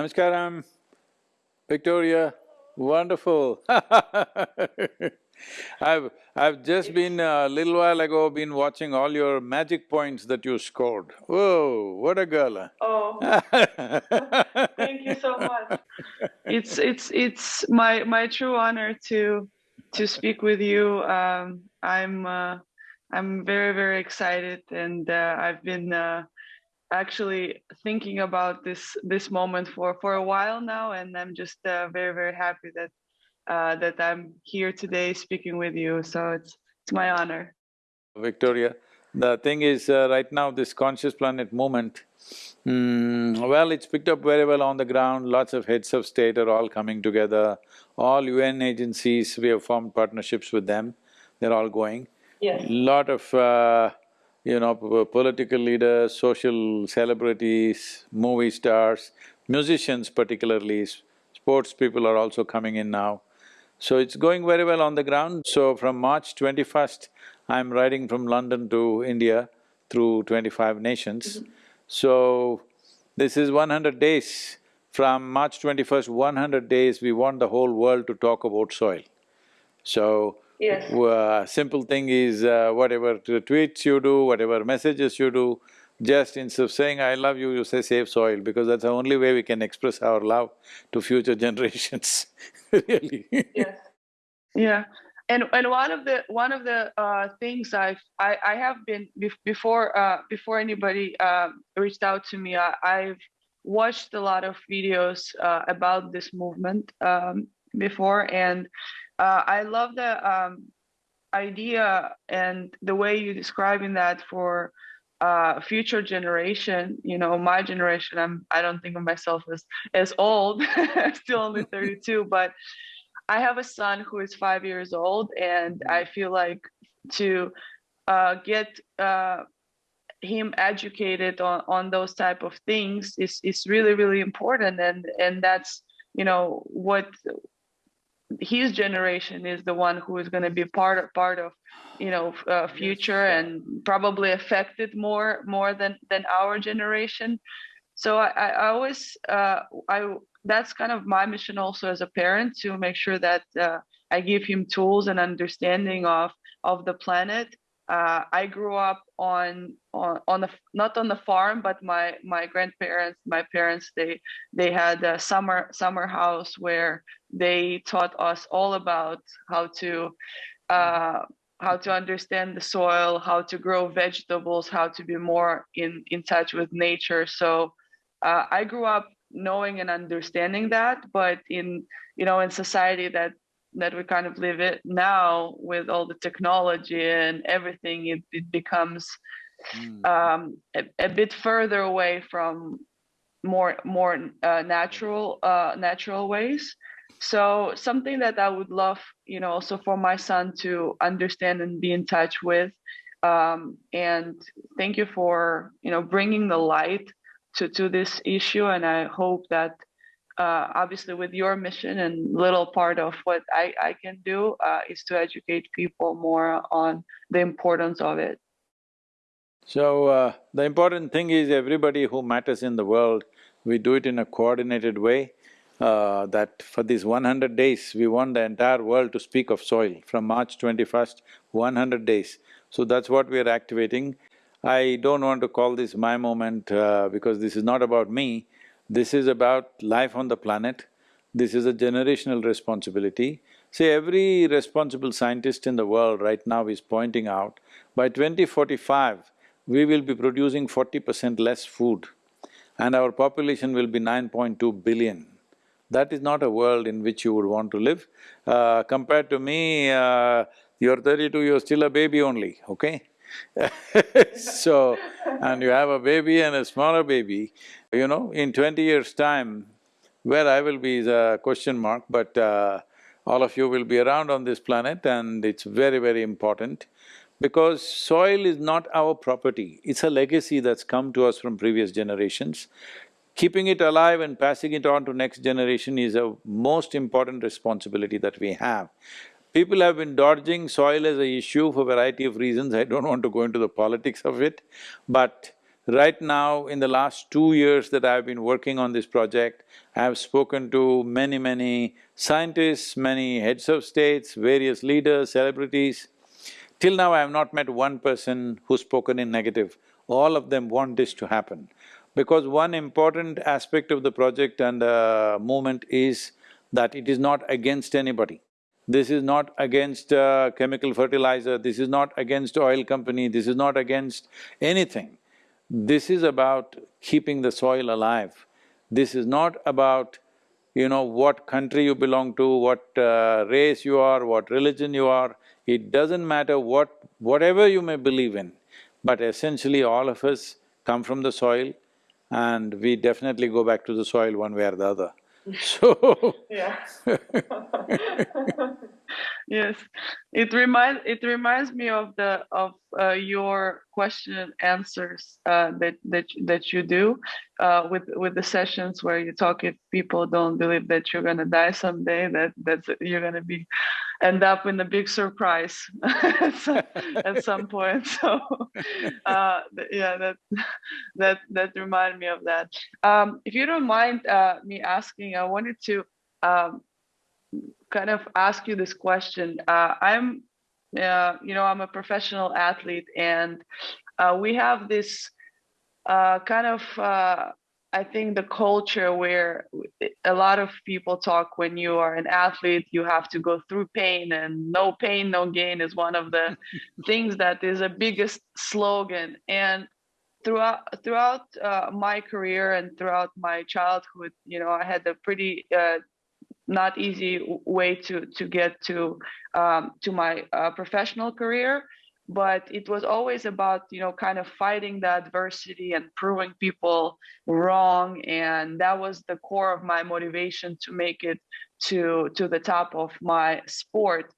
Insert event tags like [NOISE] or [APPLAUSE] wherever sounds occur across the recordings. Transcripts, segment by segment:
Namaskaram, Victoria, wonderful [LAUGHS] I've… I've just been a little while ago been watching all your magic points that you scored. Whoa, what a girl! Oh, [LAUGHS] thank you so much. It's… it's… it's my… my true honor to… to speak with you. Um, I'm… uh, I'm very, very excited and uh, I've been uh, actually thinking about this this moment for for a while now and i'm just uh, very very happy that uh, that i'm here today speaking with you. So it's it's my honor. Victoria the thing is uh, right now this conscious planet movement mm, well it's picked up very well on the ground. Lots of heads of state are all coming together. All un agencies we have formed partnerships with them. They're all going. Yes. Lot of uh, you know, political leaders, social celebrities, movie stars, musicians particularly, sports people are also coming in now. So it's going very well on the ground. So from March twenty-first, I'm riding from London to India through twenty-five nations. Mm -hmm. So this is one hundred days. From March twenty-first, one hundred days, we want the whole world to talk about soil. So Yes. Uh, simple thing is uh, whatever tweets you do, whatever messages you do, just instead of saying I love you, you say save soil because that's the only way we can express our love to future [LAUGHS] generations, really. Yes. Yeah. And and one of the one of the uh, things I've I, I have been before uh, before anybody uh, reached out to me I, I've watched a lot of videos uh, about this movement um, before and uh, I love the um, idea and the way you're describing that for uh, future generation. You know, my generation. I'm. I don't think of myself as as old. [LAUGHS] Still only 32, [LAUGHS] but I have a son who is five years old, and I feel like to uh, get uh, him educated on on those type of things is is really really important, and and that's you know what his generation is the one who is going to be part of part of you know uh, future and probably affected more more than than our generation. So i, I always uh, i that's kind of my mission also as a parent to make sure that uh, i give him tools and understanding of of the planet uh, I grew up on on on the not on the farm, but my my grandparents, my parents, they they had a summer summer house where they taught us all about how to uh, how to understand the soil, how to grow vegetables, how to be more in in touch with nature. So uh, I grew up knowing and understanding that, but in you know in society that that we kind of live it now with all the technology and everything it, it becomes mm. um, a, a, bit further away from more more uh, natural uh, natural ways so something that i would love you know also for my son to understand and be in touch with um, and thank you for you know bringing the light to to this issue and i hope that uh, obviously with your mission and little part of what I, I can do uh, is to educate people more on the importance of it. So uh, the important thing is everybody who matters in the world, we do it in a coordinated way. Uh, that for these one hundred days, we want the entire world to speak of soil from March twenty-first, one hundred days. So that's what we are activating. I don't want to call this my moment uh, because this is not about me, this is about life on the planet, this is a generational responsibility. See, every responsible scientist in the world right now is pointing out, by 2045, we will be producing forty percent less food and our population will be 9.2 billion. That is not a world in which you would want to live. Uh, compared to me, uh, you're thirty-two, you're still a baby only, okay? [LAUGHS] [LAUGHS] so, and you have a baby and a smaller baby, you know, in twenty years' time, where I will be is a question mark, but uh, all of you will be around on this planet and it's very, very important because soil is not our property, it's a legacy that's come to us from previous generations. Keeping it alive and passing it on to next generation is a most important responsibility that we have. People have been dodging soil as a issue for a variety of reasons, I don't want to go into the politics of it, but Right now, in the last two years that I've been working on this project, I have spoken to many, many scientists, many heads of states, various leaders, celebrities. Till now, I have not met one person who's spoken in negative. All of them want this to happen. Because one important aspect of the project and the movement is that it is not against anybody. This is not against uh, chemical fertilizer, this is not against oil company, this is not against anything. This is about keeping the soil alive. This is not about, you know, what country you belong to, what uh, race you are, what religion you are. It doesn't matter what… whatever you may believe in, but essentially all of us come from the soil and we definitely go back to the soil one way or the other. So yeah. [LAUGHS] [LAUGHS] yes, it reminds it reminds me of the of uh, your question and answers uh, that that that you do uh, with with the sessions where you talk. If people don't believe that you're gonna die someday, that that's you're gonna be end up in a big surprise [LAUGHS] at some point. So [LAUGHS] uh, yeah, that that that reminded me of that. Um, if you don't mind uh, me asking, I wanted to um, kind of ask you this question. Uh, I'm, uh, you know, I'm a professional athlete, and uh, we have this uh, kind of I think the culture where a lot of people talk when you are an athlete, you have to go through pain, and no pain, no gain is one of the [LAUGHS] things that is a biggest slogan. And throughout throughout uh, my career and throughout my childhood, you know, I had a pretty uh, not easy way to to get to um, to my uh, professional career but it was always about you know kind of fighting the adversity and proving people wrong and that was the core of my motivation to make it to to the top of my sport.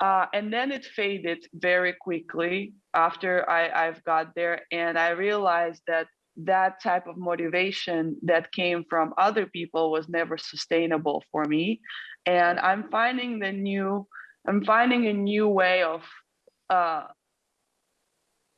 Uh, and then it faded very quickly after I, I've got there and I realized that that type of motivation that came from other people was never sustainable for me. And I'm finding the new I'm finding a new way of uh,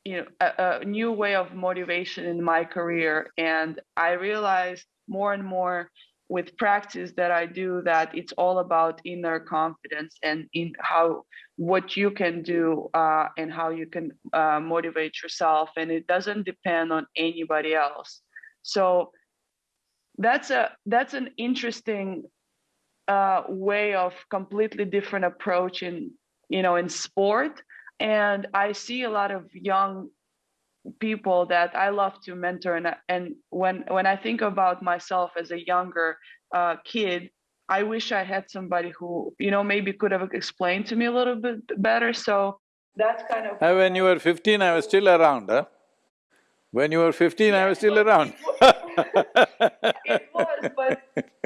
you know a, a, new way of motivation in my career. And i realized more and more with practice that i do that it's all about inner confidence and in how what you can do uh, and how you can uh, motivate yourself and it doesn't depend on anybody else. So that's a that's an interesting uh, way of completely different approach in you know in sport and i see a lot of young people that i love to mentor. And and when when i think about myself as a younger uh, kid i wish i had somebody who you know maybe could have explained to me a little bit better. So that's kind of uh, when you were 15 i was still around huh? When you were 15 i was still around. [LAUGHS] It was but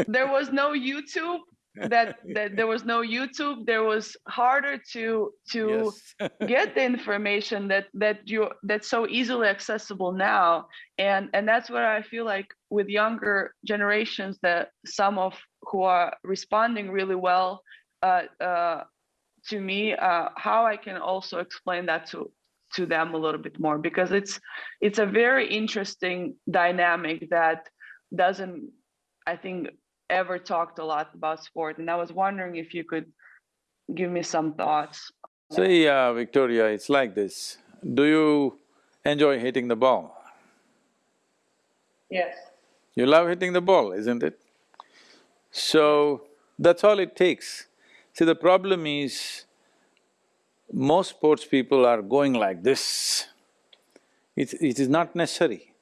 there was no youtube that that there was no YouTube. There was harder to to yes. [LAUGHS] get the information that that you that's so easily accessible now. And and that's where I feel like with younger generations that some of who are responding really well uh, uh, to me, uh, how I can also explain that to to them a little bit more because it's it's a very interesting dynamic that doesn't I think ever talked a lot about sport, and I was wondering if you could give me some thoughts. See, uh, Victoria, it's like this. Do you enjoy hitting the ball? Yes. You love hitting the ball, isn't it? So, that's all it takes. See, the problem is, most sports people are going like this. It, it is not necessary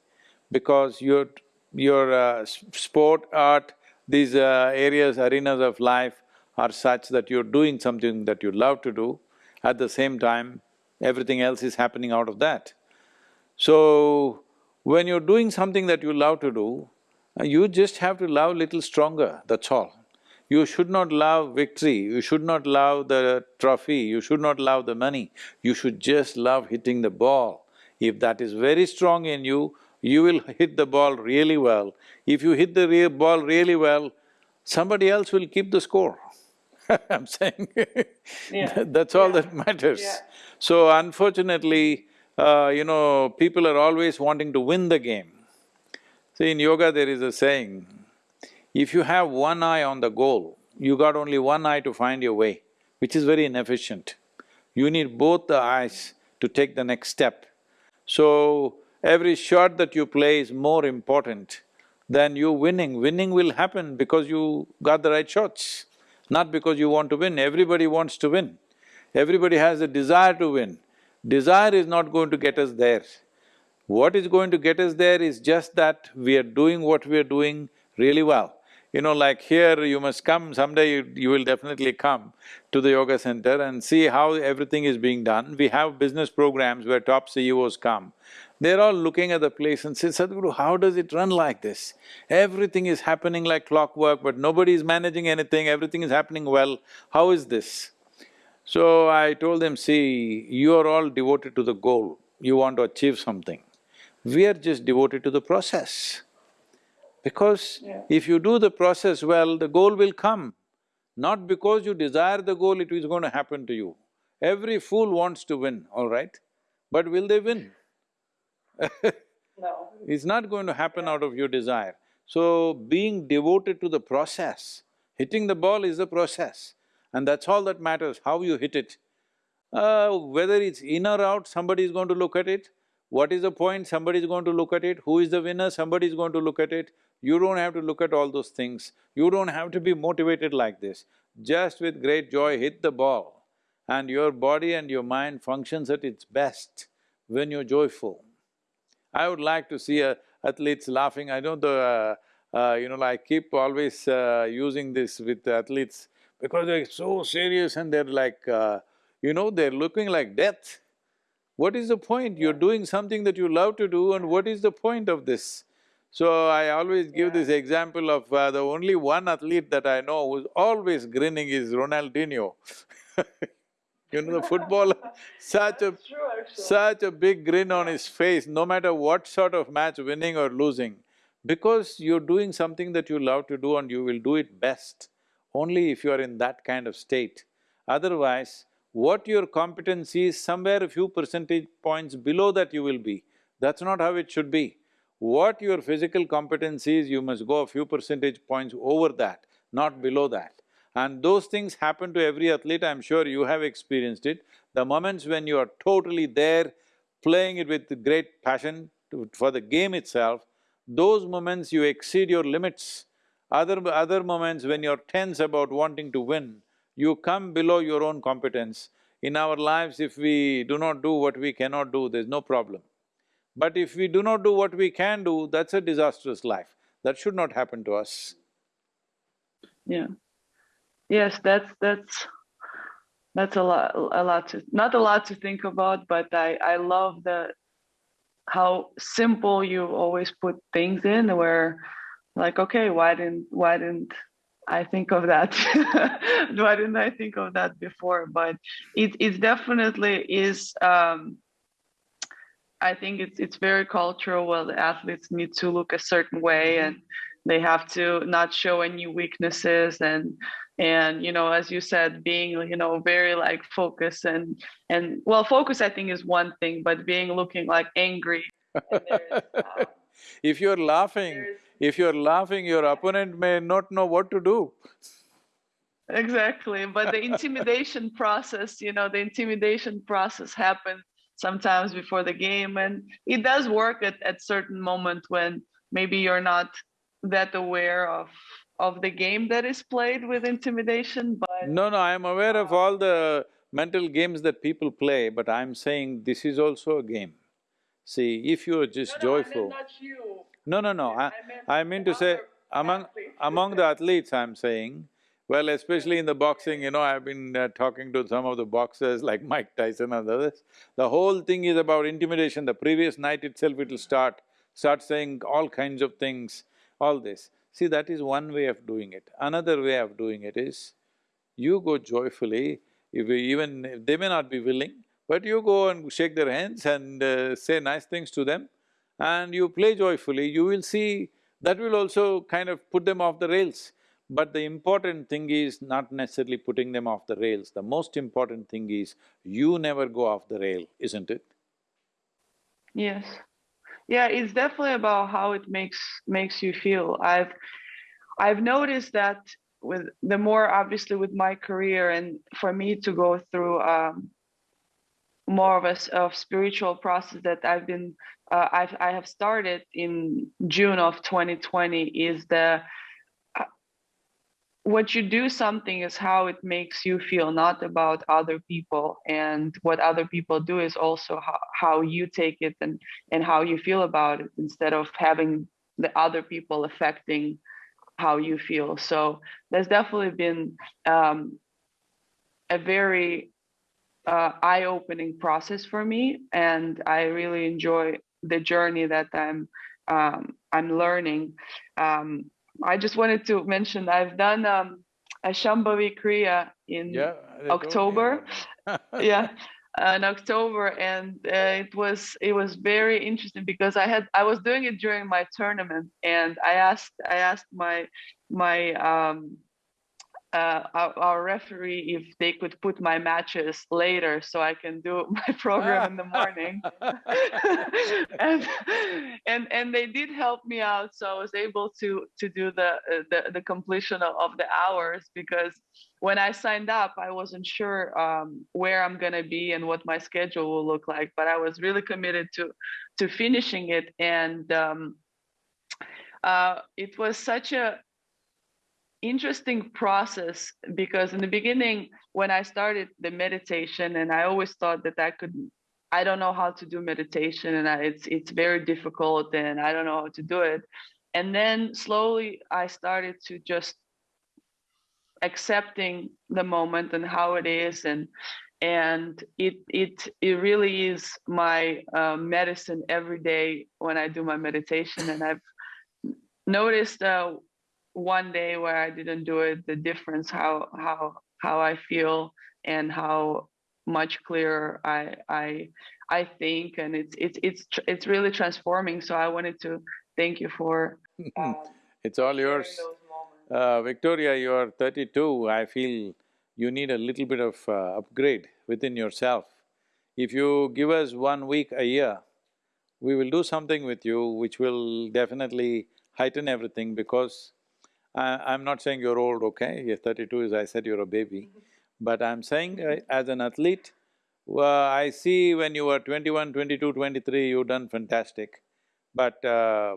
because your, your uh, sport, art, these uh, areas, arenas of life are such that you're doing something that you love to do, at the same time, everything else is happening out of that. So, when you're doing something that you love to do, uh, you just have to love little stronger, that's all. You should not love victory, you should not love the trophy, you should not love the money, you should just love hitting the ball. If that is very strong in you, you will hit the ball really well. If you hit the re ball really well, somebody else will keep the score [LAUGHS] I'm saying yeah. [LAUGHS] that's all yeah. that matters. Yeah. So unfortunately, uh, you know, people are always wanting to win the game. See, in yoga there is a saying, if you have one eye on the goal, you got only one eye to find your way, which is very inefficient. You need both the eyes to take the next step. So, every shot that you play is more important than you winning. Winning will happen because you got the right shots, not because you want to win. Everybody wants to win. Everybody has a desire to win. Desire is not going to get us there. What is going to get us there is just that we are doing what we are doing really well. You know, like here you must come, someday you, you will definitely come to the yoga center and see how everything is being done. We have business programs where top CEOs come. They're all looking at the place and say, Sadhguru, how does it run like this? Everything is happening like clockwork, but nobody is managing anything, everything is happening well. How is this? So I told them, see, you are all devoted to the goal, you want to achieve something. We are just devoted to the process. Because Yeah. if you do the process well, the goal will come. Not because you desire the goal, it is going to happen to you. Every fool wants to win, all right? But will they win? No. [LAUGHS] It's not going to happen out of your desire. So, being devoted to the process, hitting the ball is the process. And that's all that matters, how you hit it. Uh, whether it's in or out, somebody is going to look at it. What is the point? Somebody is going to look at it. Who is the winner? Somebody is going to look at it. You don't have to look at all those things. You don't have to be motivated like this. Just with great joy, hit the ball. And your body and your mind functions at its best when you're joyful. I would like to see uh, athletes laughing. I know the, uh, uh, you know, I keep always uh, using this with athletes because they're so serious and they're like, uh, you know, they're looking like death. What is the point? You're doing something that you love to do and what is the point of this? So I always give this example of uh, the only one athlete that I know who's always grinning is Ronaldinho [LAUGHS] You know, the [LAUGHS] footballer, [LAUGHS] such a… Such a big grin on his face, no matter what sort of match, winning or losing. Because you're doing something that you love to do and you will do it best, only if you are in that kind of state. Otherwise, what your competency is, somewhere a few percentage points below that you will be. That's not how it should be. What your physical competency is, you must go a few percentage points over that, not below that. And those things happen to every athlete, I'm sure you have experienced it. The moments when you are totally there, playing it with great passion to, for the game itself, those moments you exceed your limits. Other… other moments when you're tense about wanting to win, you come below your own competence. In our lives, if we do not do what we cannot do, there's no problem. But if we do not do what we can do, that's a disastrous life. That should not happen to us. Yeah. Yes, that's that's that's a lot a lot to not a lot to think about, but I I love the how simple you always put things in where like okay, why didn't why didn't I think of that? [LAUGHS] why didn't I think of that before? But it it definitely is um I think it's it's very cultural where the athletes need to look a certain way and they have to not show any weaknesses and and you know as you said being you know very like focused and and well focus i think is one thing but being looking like angry um, [LAUGHS] If you're laughing, if you're laughing, your opponent may not know what to do. exactly but the intimidation [LAUGHS] process you know the intimidation process happens sometimes before the game and it does work at, at certain moment when maybe you're not that aware of of the game that is played with intimidation but No, no, I am aware of all the mental games that people play, but I'm saying this is also a game. See, if you're just joyful… not you No, no, no, I, I mean to say, among, athletes. among the athletes, I'm saying, well, especially in the boxing, you know, I've been uh, talking to some of the boxers [LAUGHS] like Mike Tyson and others. The whole thing is about intimidation. The previous night itself it'll start, start saying all kinds of things, all this. See, that is one way of doing it. Another way of doing it is, you go joyfully, if even… if they may not be willing, but you go and shake their hands and uh, say nice things to them and you play joyfully, you will see that will also kind of put them off the rails. But the important thing is not necessarily putting them off the rails, the most important thing is you never go off the rail, isn't it? Yes. Yeah, it's definitely about how it makes makes you feel. I've I've noticed that with the more obviously with my career and for me to go through um, more of a of spiritual process that I've been uh, I've I have started in June of 2020 is the what you do something is how it makes you feel not about other people. And what other people do is also how, how you take it and and how you feel about it instead of having the other people affecting how you feel. So there's definitely been um, a very uh, eye-opening process for me. And i really enjoy the journey that i'm um, i'm learning. Um, i just wanted to mention i've done um, a shambhavi kriya in yeah, october. [LAUGHS] yeah in october and uh, it was it was very interesting because i had i was doing it during my tournament and i asked i asked my my um uh, our, our, referee if they could put my matches later so I can do [LAUGHS] my program in the morning. [LAUGHS] and, and and they did help me out, so I was able to to do the the, the completion of, of the hours because when I signed up, I wasn't sure um, where I'm gonna be and what my schedule will look like, but I was really committed to to finishing it and. Um, uh, it was such a interesting process because in the beginning when i started the meditation and i always thought that i could i don't know how to do meditation and I, it's it's very difficult and i don't know how to do it. And then slowly i started to just accepting the moment and how it is and and it it it really is my uh, medicine every day when i do my meditation. And i've noticed uh, one day where I didn't do it, the difference how how how I feel and how much clearer I I I think, and it's it's it's it's really transforming. So I wanted to thank you for. [LAUGHS] Um, it's all yours. Uh, Victoria, you are thirty-two. I feel you need a little bit of uh, upgrade within yourself. If you give us one week a year, we will do something with you which will definitely heighten everything because I, am not saying you're old, okay? You're thirty-two, as I said, you're a baby. But I'm saying uh, as an athlete, well, I see when you were 21, 22, 23, you've done fantastic. But uh,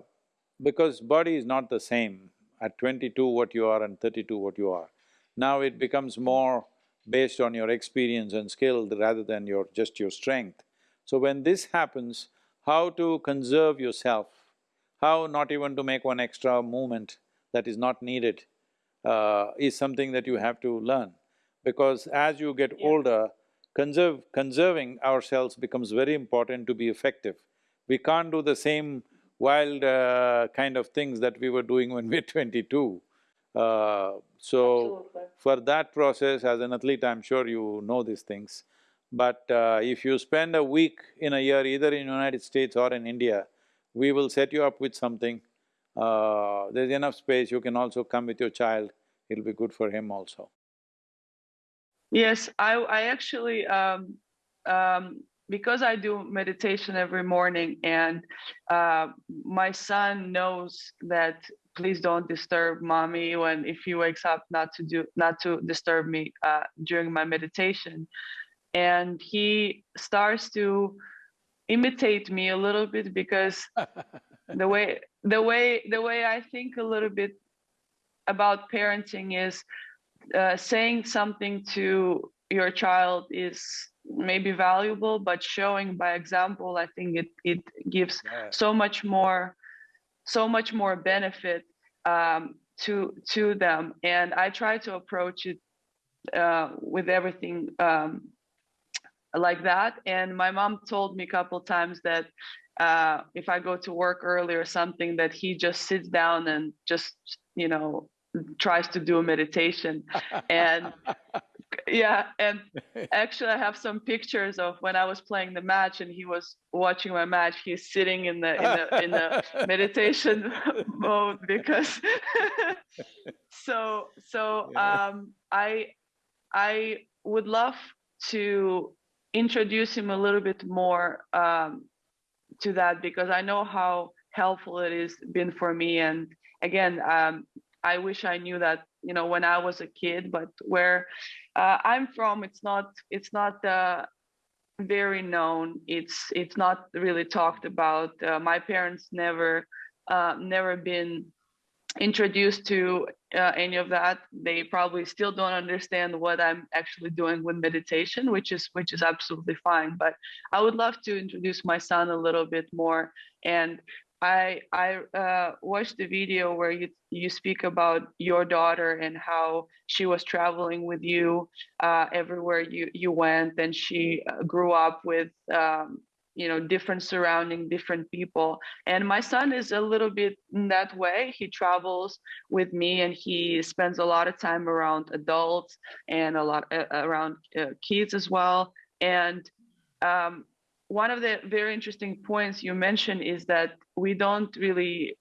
because body is not the same at twenty-two what you are and thirty-two what you are. Now it becomes more based on your experience and skill rather than your… just your strength. So when this happens, how to conserve yourself, how not even to make one extra movement that is not needed uh, is something that you have to learn. Because as you get yeah. older, conserve… conserving ourselves becomes very important to be effective. We can't do the same wild uh, kind of things that we were doing when we [LAUGHS] were twenty-two. Uh, so, for that process, as an athlete, I'm sure you know these things. But uh, if you spend a week in a year, either in United States or in India, we will set you up with something uh, there's enough space, you can also come with your child, it'll be good for him also. Yes, I, I actually, um, um, because I do meditation every morning and uh, my son knows that please don't disturb mommy when if he wakes up not to do not to disturb me uh, during my meditation. And he starts to imitate me a little bit because [LAUGHS] the way the way the way I think a little bit about parenting is uh, saying something to your child is maybe valuable, but showing by example, I think it it gives yeah. so much more, so much more benefit um, to to them. And I try to approach it uh, with everything um, like that. And my mom told me a couple times that uh, if I go to work early or something, that he just sits down and just, you know, tries to do a meditation. and [LAUGHS] yeah, and actually, I have some pictures of when I was playing the match and he was watching my match. He's sitting in the in the in the [LAUGHS] meditation [LAUGHS] mode because. so so um, I I would love to introduce him a little bit more um, to that because I know how helpful it has been for me. And again, um, I wish I knew that you know when I was a kid. But where uh, I'm from, it's not it's not uh, very known. It's it's not really talked about. Uh, my parents never uh, never been introduced to uh, any of that they probably still don't understand what i'm actually doing with meditation which is which is absolutely fine. But i would love to introduce my son a little bit more. And i i uh, watched the video where you you speak about your daughter and how she was traveling with you uh, everywhere you you went. And she uh, grew up with um, you know different surrounding different people. And my son is a little bit in that way. He travels with me and he spends a lot of time around adults and a lot uh, around uh, kids as well. And um, one of the very interesting points you mentioned is that we don't really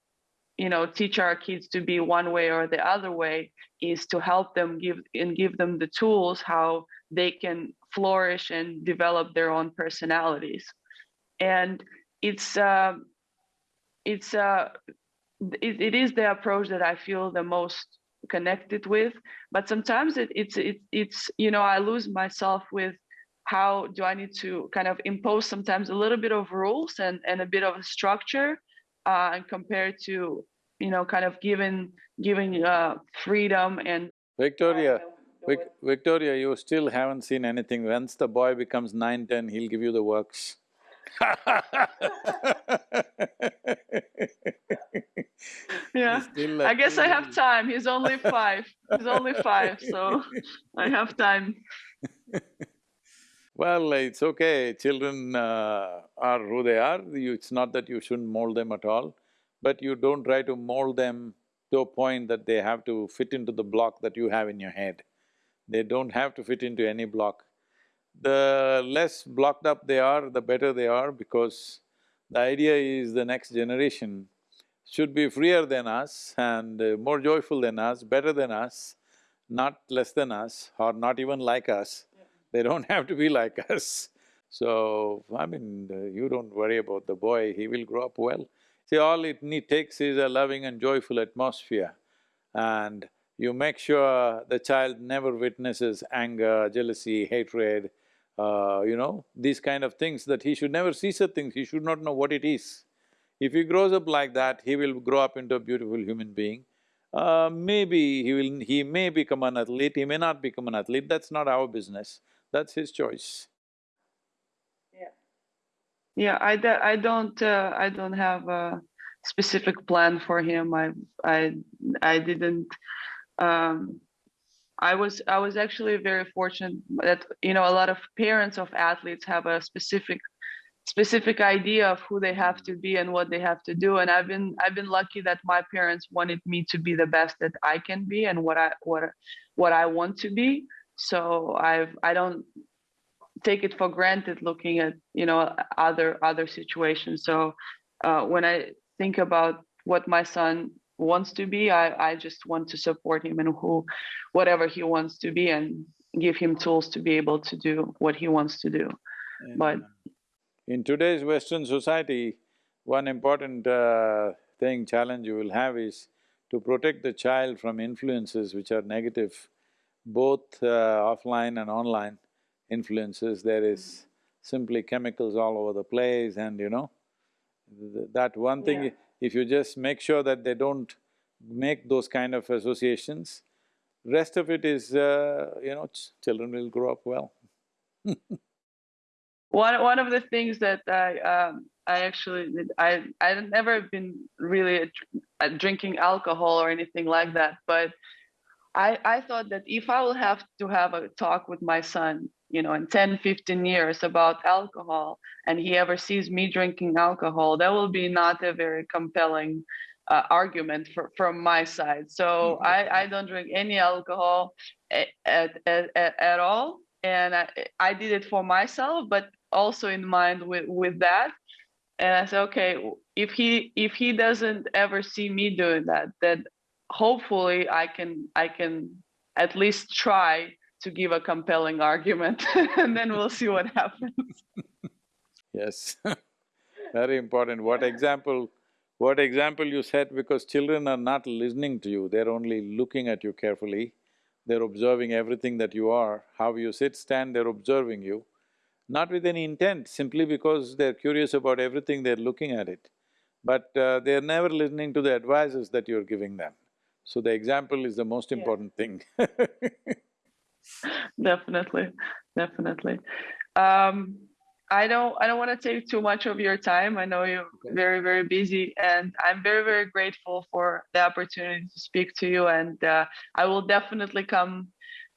you know teach our kids to be one way or the other way is to help them give and give them the tools how they can flourish and develop their own personalities and it's uh, it's uh, it, it is the approach that I feel the most connected with. But sometimes it, it's it, it's you know I lose myself with how do I need to kind of impose sometimes a little bit of rules and and a bit of a structure uh, and compared to you know kind of giving giving uh, freedom and Victoria. Vic Victoria, you still haven't seen anything. Once the boy becomes nine, ten, he'll give you the works. Yeah, I guess I have time. He's only [LAUGHS] five. He's only five, so I have time. well, it's okay. Children uh, are who they are. You, it's not that you shouldn't mold them at all, but you don't try to mold them to a point that they have to fit into the block that you have in your head. They don't have to fit into any block the less blocked up they are, the better they are because the idea is the next generation should be freer than us and uh, more joyful than us, better than us, not less than us or not even like us. They don't [LAUGHS] have to be like us. So, I mean, uh, you don't worry about the boy, he will grow up well. See, all it need takes is a loving and joyful atmosphere and you make sure the child never witnesses anger, jealousy, hatred, uh, you know, these kind of things, that he should never see such things, he should not know what it is. If he grows up like that, he will grow up into a beautiful human being. Uh, maybe he will… he may become an athlete, he may not become an athlete, that's not our business, that's his choice. Yeah. Yeah, I, I don't… Uh, I don't have a specific plan for him, I… I… I didn't um, I was I was actually very fortunate that you know a lot of parents of athletes have a specific specific idea of who they have to be and what they have to do. And I've been I've been lucky that my parents wanted me to be the best that I can be and what I what what I want to be. So I've I don't take it for granted looking at you know other other situations. So uh, when I think about what my son wants to be i i just want to support him and who whatever he wants to be and give him tools to be able to do what he wants to do. And but in today's western society one important uh, thing challenge you will have is to protect the child from influences which are negative both uh, offline and online influences. There is simply chemicals all over the place and you know th that one thing yeah if you just make sure that they don't make those kind of associations, rest of it is, uh, you know, ch children will grow up well. [LAUGHS] One one of the things that I um, I actually I I've never been really drinking alcohol or anything like that, but I I thought that if I will have to have a talk with my son you know in 10 15 years about alcohol and he ever sees me drinking alcohol that will be not a very compelling uh, argument for, from my side so mm-hmm. I, I don't drink any alcohol at, at, at, at all and I, I did it for myself but also in mind with, with that and i said okay if he if he doesn't ever see me doing that then hopefully i can i can at least try to give a compelling argument [LAUGHS] and then we'll see what happens [LAUGHS] yes [LAUGHS] Very important. What example, what example you set because children are not listening to you, they're only looking at you carefully. They're observing everything that you are, how you sit, stand, they're observing you. Not with any intent, simply because they're curious about everything, they're looking at it. But uh, they're never listening to the advices that you're giving them. So the example is the most Yeah. important thing [LAUGHS] definitely, definitely. Um, I don't I don't want to take too much of your time. I know you're Okay. very very busy, and I'm very very grateful for the opportunity to speak to you. And uh, I will definitely come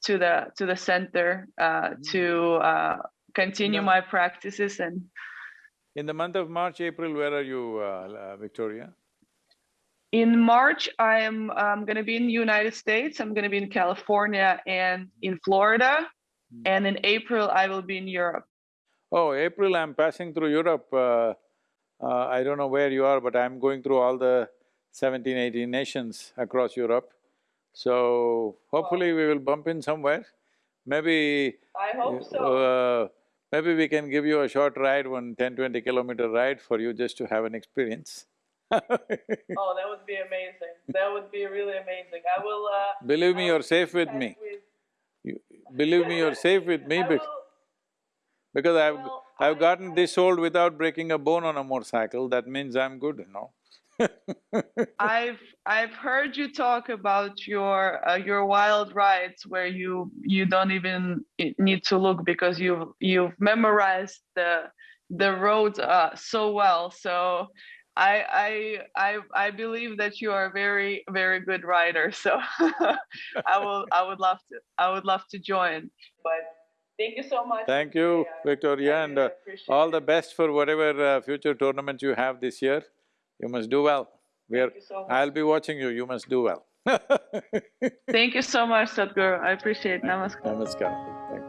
to the to the center uh, to uh, continue my practices and In the month of March, April, where are you, uh, uh, Victoria? In March, I am um, going to be in the United States. I'm going to be in California and in Florida. Mm. And in April, I will be in Europe. Oh, April I'm passing through Europe. Uh, uh, I don't know where you are, but I'm going through all the 17, 18 nations across Europe. So hopefully we will bump in somewhere. Maybe… I hope so. uh, maybe we can give you a short ride, one 10, 20 kilometer ride for you just to have an experience oh, that would be amazing. That would be really amazing. I will. Uh, Believe me, you're safe with me. You- Believe me, you're safe with me bec- because I've… well, I've I- gotten this old without breaking a bone on a motorcycle, that means I'm good, you know [LAUGHS] I've I've heard you talk about your uh, your wild rides where you you don't even need to look because you've you've memorized the the roads uh, so well. So I I I I believe that you are a very very good rider. [LAUGHS] So I will I would love to I would love to join. But thank you so much. Thank you, Victoria, and uh, all the best for whatever uh, future tournaments you have this year. You must do well. We are… So. I'll be watching you, you must do well [LAUGHS] Thank you so much, Sadhguru. I appreciate it. Namaskar. Namaskar.